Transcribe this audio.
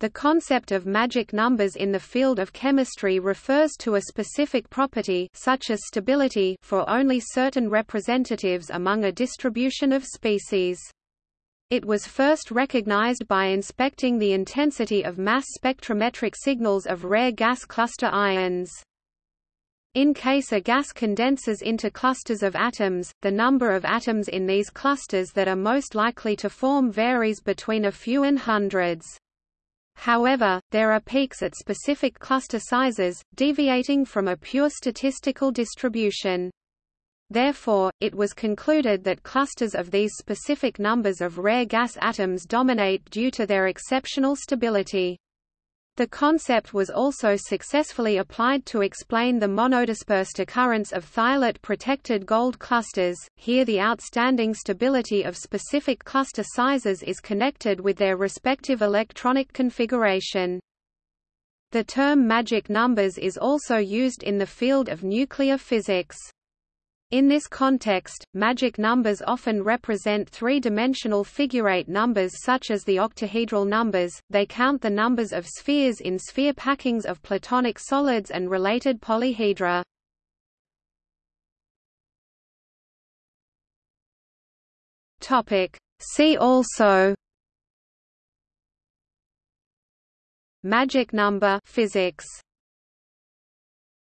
The concept of magic numbers in the field of chemistry refers to a specific property such as stability for only certain representatives among a distribution of species. It was first recognized by inspecting the intensity of mass spectrometric signals of rare gas cluster ions. In case a gas condenses into clusters of atoms, the number of atoms in these clusters that are most likely to form varies between a few and hundreds. However, there are peaks at specific cluster sizes, deviating from a pure statistical distribution. Therefore, it was concluded that clusters of these specific numbers of rare gas atoms dominate due to their exceptional stability. The concept was also successfully applied to explain the monodispersed occurrence of thiolate-protected gold clusters. Here the outstanding stability of specific cluster sizes is connected with their respective electronic configuration. The term magic numbers is also used in the field of nuclear physics. In this context, magic numbers often represent three-dimensional figurate numbers such as the octahedral numbers, they count the numbers of spheres in sphere packings of platonic solids and related polyhedra. See also Magic number physics